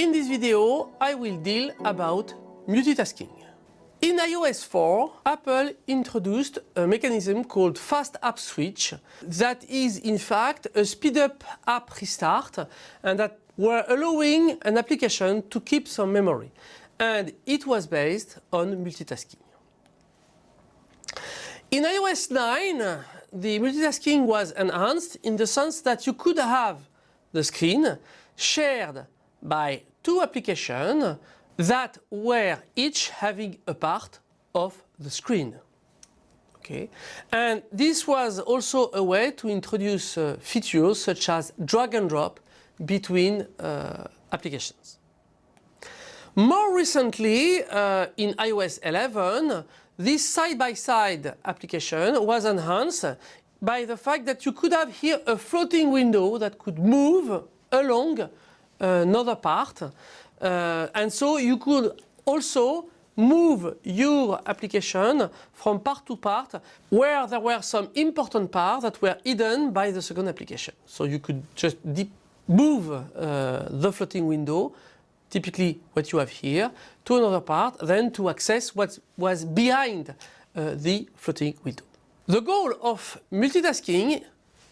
In this video, I will deal about multitasking. In iOS 4, Apple introduced a mechanism called Fast App Switch that is in fact a speed up app restart and that were allowing an application to keep some memory. And it was based on multitasking. In iOS 9, the multitasking was enhanced in the sense that you could have the screen shared by two applications that were each having a part of the screen. Okay. And this was also a way to introduce uh, features such as drag and drop between uh, applications. More recently, uh, in iOS 11, this side-by-side -side application was enhanced by the fact that you could have here a floating window that could move along another part. Uh, and so you could also move your application from part to part where there were some important parts that were hidden by the second application. So you could just move uh, the floating window, typically what you have here, to another part, then to access what was behind uh, the floating window. The goal of multitasking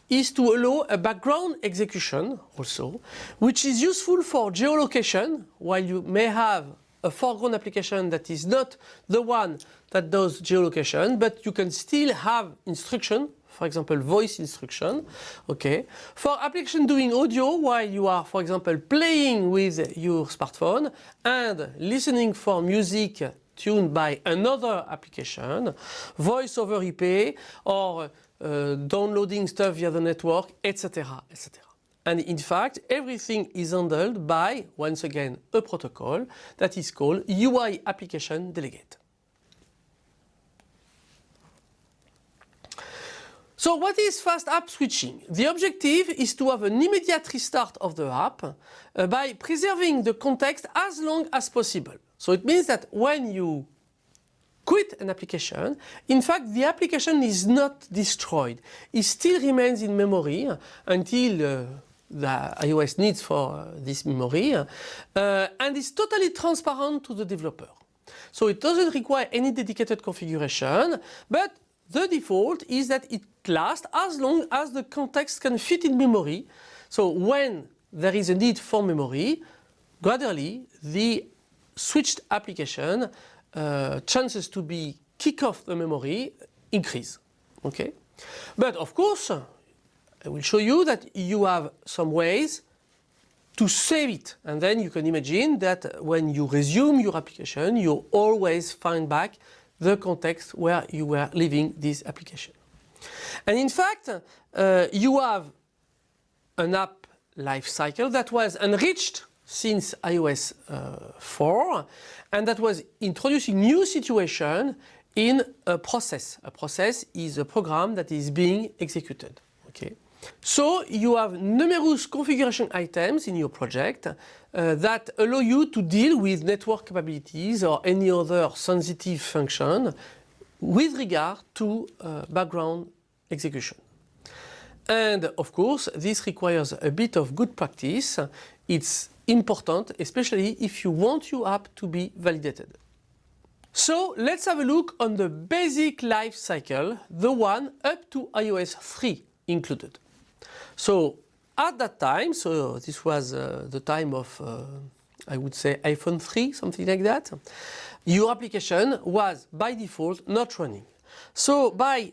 is to allow a background execution also, which is useful for geolocation, while you may have a foreground application that is not the one that does geolocation, but you can still have instruction, for example, voice instruction, okay. For application doing audio, while you are, for example, playing with your smartphone and listening for music tuned by another application, voice over IP or uh, downloading stuff via the network, etc. etc. And in fact, everything is handled by, once again, a protocol that is called UI Application Delegate. So what is fast app switching? The objective is to have an immediate restart of the app uh, by preserving the context as long as possible. So it means that when you quit an application, in fact the application is not destroyed. It still remains in memory until uh, the iOS needs for uh, this memory uh, and is totally transparent to the developer. So it doesn't require any dedicated configuration but the default is that it lasts as long as the context can fit in memory. So when there is a need for memory, gradually the switched application uh, chances to be kick off the memory increase. Okay, but of course, I will show you that you have some ways to save it, and then you can imagine that when you resume your application, you always find back the context where you were leaving this application. And in fact, uh, you have an app lifecycle that was enriched since iOS uh, 4 and that was introducing new situation in a process. A process is a program that is being executed. Okay. So you have numerous configuration items in your project uh, that allow you to deal with network capabilities or any other sensitive function with regard to uh, background execution. And of course, this requires a bit of good practice. It's important, especially if you want your app to be validated. So let's have a look on the basic life cycle, the one up to iOS 3 included. So at that time, so this was uh, the time of, uh, I would say iPhone 3, something like that, your application was by default not running. So by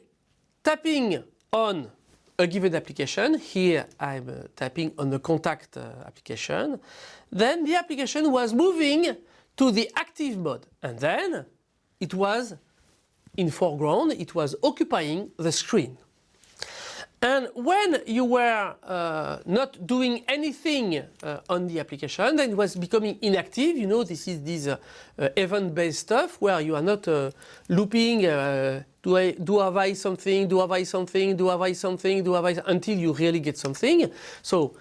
tapping on a given application, here I'm uh, tapping on the contact uh, application, then the application was moving to the active mode. And then it was in foreground, it was occupying the screen. And when you were uh, not doing anything uh, on the application, then it was becoming inactive. You know, this is this uh, uh event-based stuff where you are not uh, looping, uh, do I, do have I something, do have I something, do have I something, do have I, until you really get something. So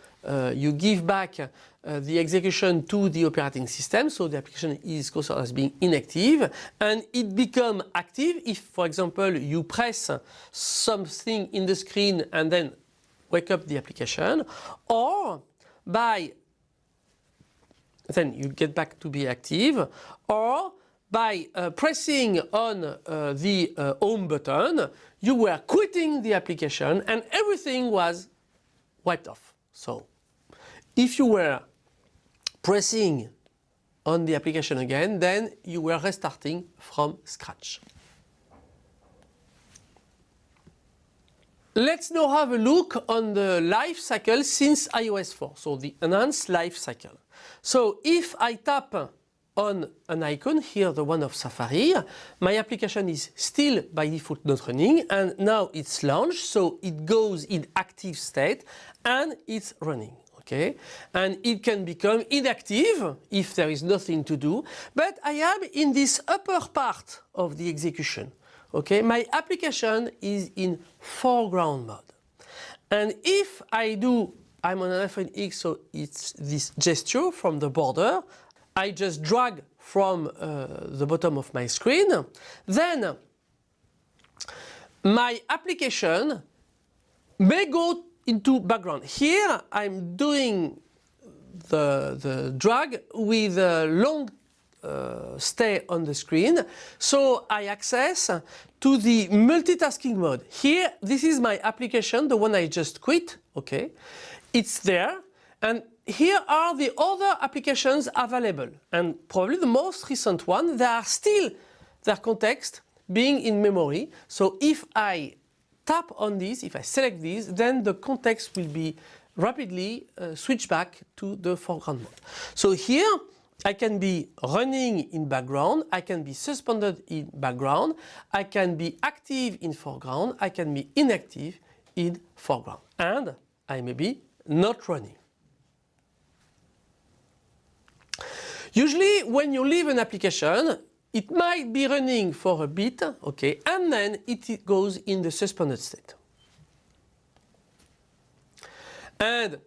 you give back uh, the execution to the operating system, so the application is considered as being inactive, and it become active if, for example, you press something in the screen and then wake up the application, or by then you get back to be active, or by uh, pressing on uh, the uh, home button, you were quitting the application and everything was wiped off. So if you were pressing on the application again, then you were restarting from scratch. Let's now have a look on the life cycle since iOS 4, so the enhanced life cycle. So if I tap on an icon, here the one of Safari, my application is still by default not running and now it's launched, so it goes in active state and it's running. Okay, and it can become inactive if there is nothing to do, but I am in this upper part of the execution. Okay, my application is in foreground mode. And if I do, I'm on an iPhone X, so it's this gesture from the border, I just drag from uh, the bottom of my screen, then my application may go into background. Here I'm doing the, the drag with a long uh, stay on the screen. So I access to the multitasking mode. Here, this is my application, the one I just quit, okay. It's there and here are the other applications available and probably the most recent one, they are still their context being in memory. So if I tap on this, if I select this, then the context will be rapidly uh, switched back to the foreground mode. So here I can be running in background, I can be suspended in background, I can be active in foreground, I can be inactive in foreground and I may be not running. Usually when you leave an application it might be running for a bit, okay, and then it goes in the suspended state. And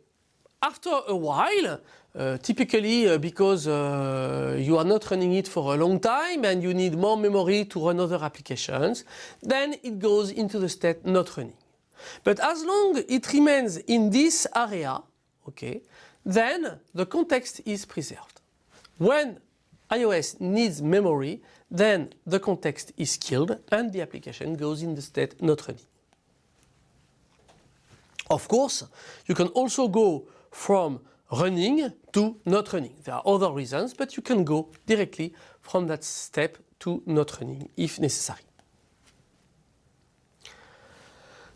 after a while, uh, typically uh, because uh, you are not running it for a long time and you need more memory to run other applications, then it goes into the state not running. But as long it remains in this area, okay, then the context is preserved. When iOS needs memory, then the context is killed and the application goes in the state not running. Of course, you can also go from running to not running. There are other reasons, but you can go directly from that step to not running if necessary.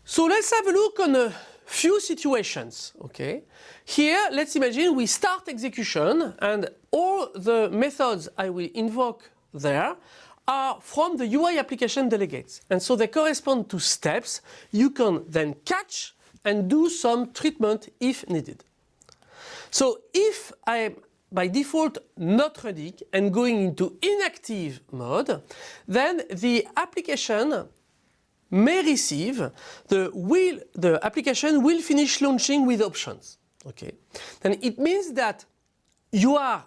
So let's have a look on a few situations. Okay, Here let's imagine we start execution and all the methods I will invoke there are from the UI application delegates and so they correspond to steps you can then catch and do some treatment if needed. So if I am by default not running and going into inactive mode, then the application may receive the will the application will finish launching with options. Okay, then it means that you are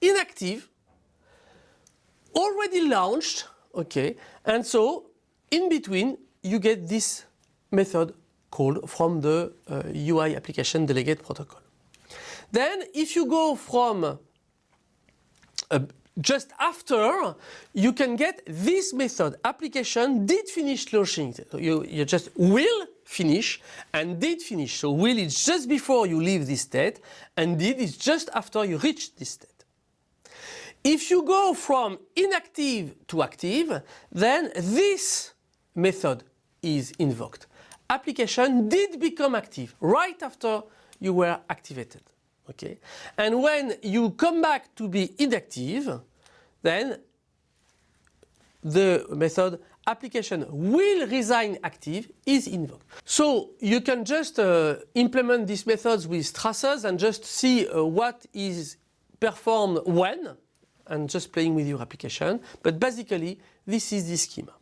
inactive, already launched, okay, and so in between you get this method called from the uh, UI application delegate protocol. Then if you go from uh, just after, you can get this method application did finish launching. so You, you just will finish and did finish. So will is just before you leave this state and did is just after you reach this state. If you go from inactive to active, then this method is invoked. Application did become active right after you were activated. Okay, and when you come back to be inactive, then the method application will resign active is invoked. So you can just uh, implement these methods with traces and just see uh, what is performed when and just playing with your application. But basically this is the schema.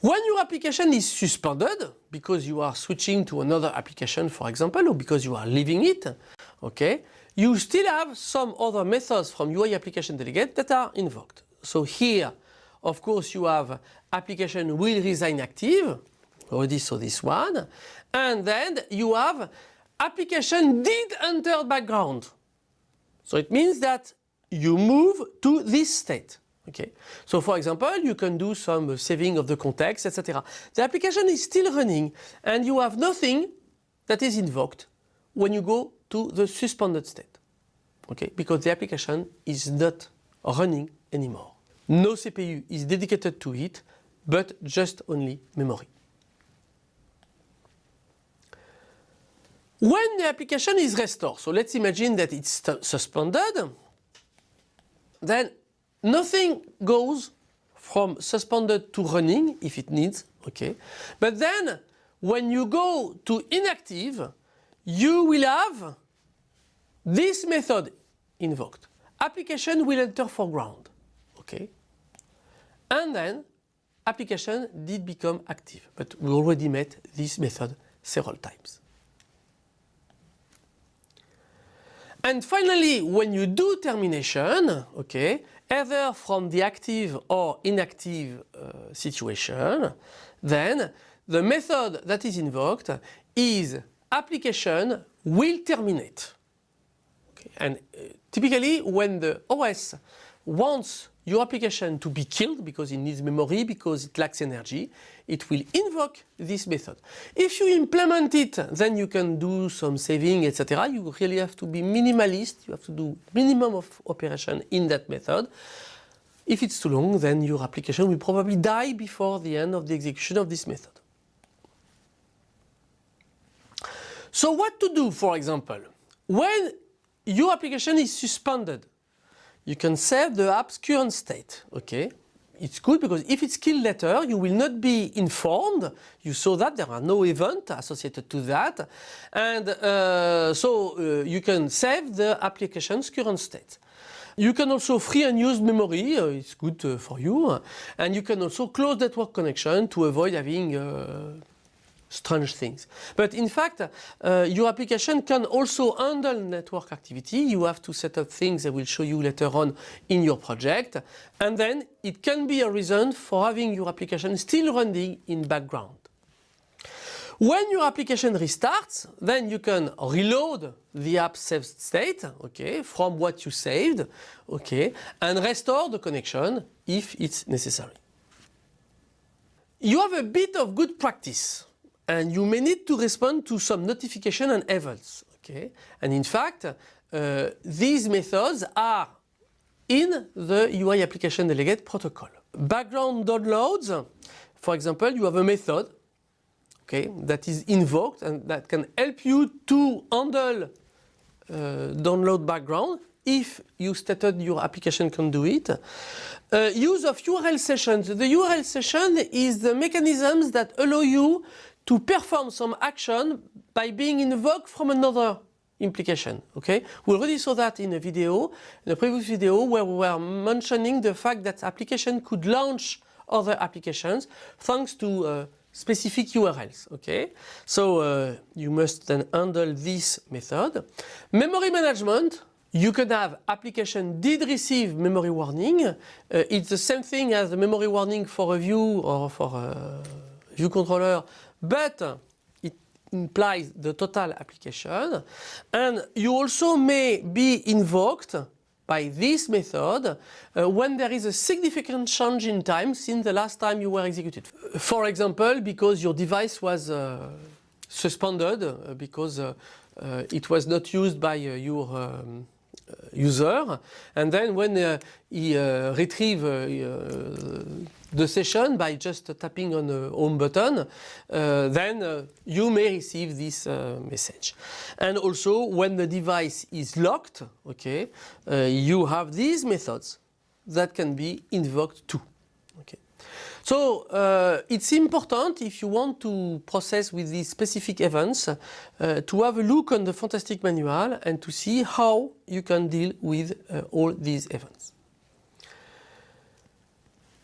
When your application is suspended because you are switching to another application for example or because you are leaving it, okay, you still have some other methods from UI application delegate that are invoked. So here of course you have application will resign active, already saw this one, and then you have application did enter background. So it means that you move to this state. Okay. So for example, you can do some saving of the context, etc. The application is still running and you have nothing that is invoked when you go to the suspended state. Okay, because the application is not running anymore. No CPU is dedicated to it, but just only memory. When the application is restored, so let's imagine that it's suspended, then nothing goes from suspended to running if it needs, okay? But then when you go to inactive, you will have this method invoked. Application will enter foreground, okay? And then application did become active, but we already met this method several times. And finally, when you do termination, okay, either from the active or inactive uh, situation, then the method that is invoked is application will terminate. Okay. And uh, typically when the OS wants your application to be killed because it needs memory, because it lacks energy, it will invoke this method. If you implement it, then you can do some saving, etc. You really have to be minimalist. You have to do minimum of operation in that method. If it's too long, then your application will probably die before the end of the execution of this method. So what to do, for example, when your application is suspended, you can save the app's current state, okay? It's good because if it's killed later, you will not be informed. You saw that there are no events associated to that. And uh, so uh, you can save the application's current state. You can also free unused memory, uh, it's good uh, for you. And you can also close network connection to avoid having uh, strange things. But in fact, uh, your application can also handle network activity. You have to set up things I will show you later on in your project. And then it can be a reason for having your application still running in background. When your application restarts, then you can reload the app saved state, okay, from what you saved, okay, and restore the connection if it's necessary. You have a bit of good practice and you may need to respond to some notification and events. Okay? And in fact, uh, these methods are in the UI application delegate protocol. Background downloads, for example, you have a method okay, that is invoked and that can help you to handle uh, download background if you stated your application can do it. Uh, use of URL sessions. The URL session is the mechanisms that allow you to perform some action by being invoked from another implication. Okay, we already saw that in a video, in a previous video, where we were mentioning the fact that application could launch other applications thanks to uh, specific URLs. Okay, so uh, you must then handle this method. Memory management. You can have application did receive memory warning. Uh, it's the same thing as the memory warning for a view or for a view controller but it implies the total application and you also may be invoked by this method uh, when there is a significant change in time since the last time you were executed. For example, because your device was uh, suspended uh, because uh, uh, it was not used by your um, user and then when he retrieve the session by just tapping on the home button, uh, then uh, you may receive this uh, message. And also when the device is locked, okay, uh, you have these methods that can be invoked too. So uh, it's important if you want to process with these specific events uh, to have a look on the Fantastic manual and to see how you can deal with all these events.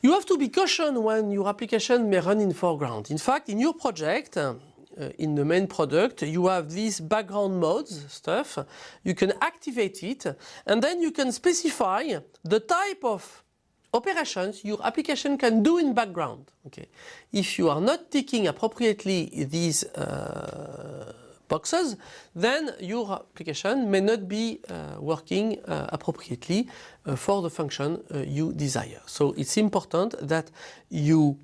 You have to be cautious when your application may run in foreground. In fact, in your project, uh, in the main product, you have these background modes stuff. You can activate it and then you can specify the type of operations your application can do in background. Okay. If you are not ticking appropriately these uh, boxes, then your application may not be uh, working uh, appropriately uh, for the function uh, you desire. So it's important that you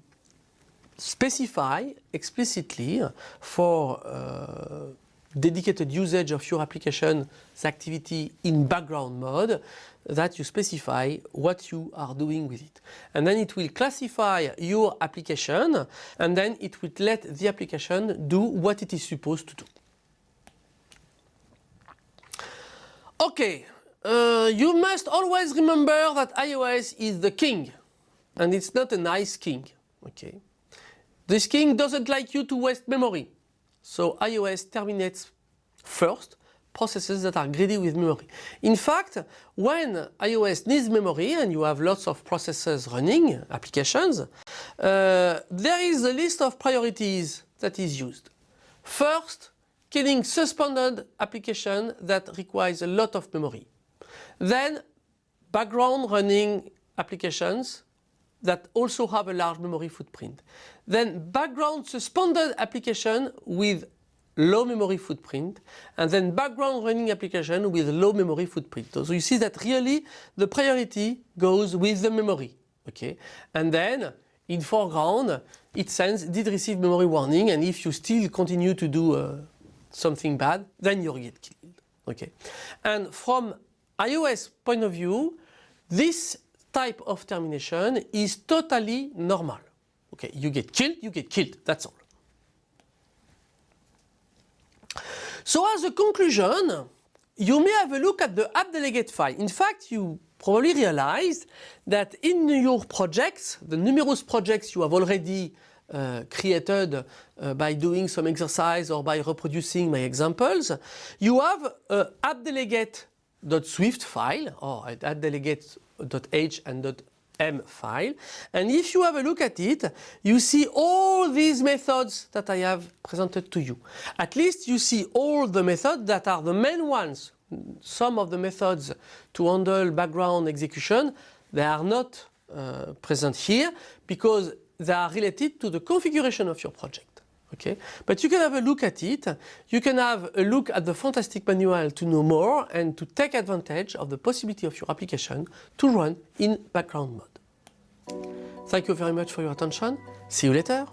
specify explicitly for uh, dedicated usage of your application's activity in background mode that you specify what you are doing with it. And then it will classify your application and then it will let the application do what it is supposed to do. Okay, uh, you must always remember that iOS is the king and it's not a nice king. Okay, This king doesn't like you to waste memory. So iOS terminates first processes that are greedy with memory. In fact, when iOS needs memory and you have lots of processes running, applications, uh, there is a list of priorities that is used. First, killing suspended application that requires a lot of memory. Then, background running applications that also have a large memory footprint. Then background suspended application with low memory footprint and then background running application with low memory footprint. So you see that really the priority goes with the memory. Okay, And then in foreground it sends did receive memory warning and if you still continue to do uh, something bad then you'll get killed. Okay, And from iOS point of view this type of termination is totally normal. Okay, you get killed, you get killed, that's all. So as a conclusion, you may have a look at the app delegate file. In fact, you probably realize that in your projects, the numerous projects you have already uh, created uh, by doing some exercise or by reproducing my examples, you have a appdelegate.swift file or appdelegate.h and M file. And if you have a look at it, you see all these methods that I have presented to you. At least you see all the methods that are the main ones. Some of the methods to handle background execution, they are not uh, present here because they are related to the configuration of your project. Okay? But you can have a look at it. You can have a look at the fantastic manual to know more and to take advantage of the possibility of your application to run in background mode. Thank you very much for your attention. See you later.